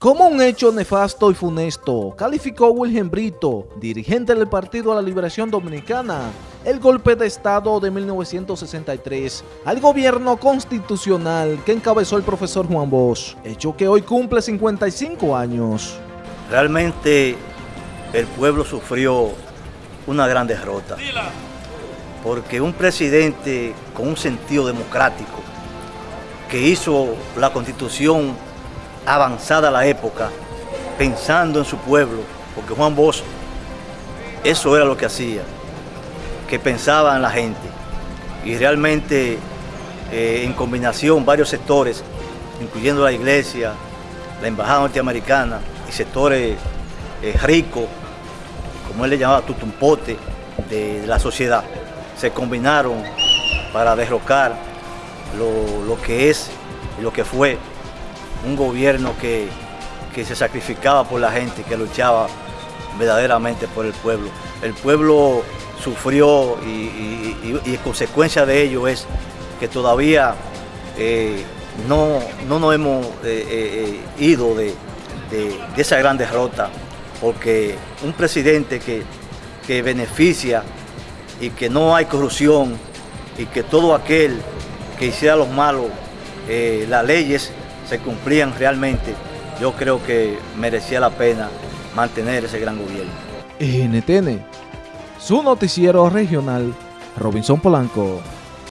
Como un hecho nefasto y funesto, calificó Wilhelm Brito, dirigente del Partido de la Liberación Dominicana, el golpe de Estado de 1963 al gobierno constitucional que encabezó el profesor Juan Bosch, hecho que hoy cumple 55 años. Realmente el pueblo sufrió una gran derrota, porque un presidente con un sentido democrático que hizo la constitución avanzada la época, pensando en su pueblo, porque Juan Bosch, eso era lo que hacía, que pensaba en la gente. Y realmente, eh, en combinación, varios sectores, incluyendo la iglesia, la embajada norteamericana y sectores eh, ricos, como él le llamaba tutumpote, de, de, la sociedad, se combinaron para derrocar lo, lo que es y lo que fue un gobierno que, se sacrificaba por la gente, que luchaba verdaderamente por el pueblo. El pueblo sufrió y, consecuencia de ello es que todavía eh, no, no, nos hemos eh, eh, ido de, esa gran derrota, porque un presidente que, que beneficia y que no hay corrupción y que todo aquel que hiciera los malos, las leyes se cumplían realmente, yo creo que merecía la pena mantener ese gran gobierno. NTN, su noticiero regional, Robinson Polanco.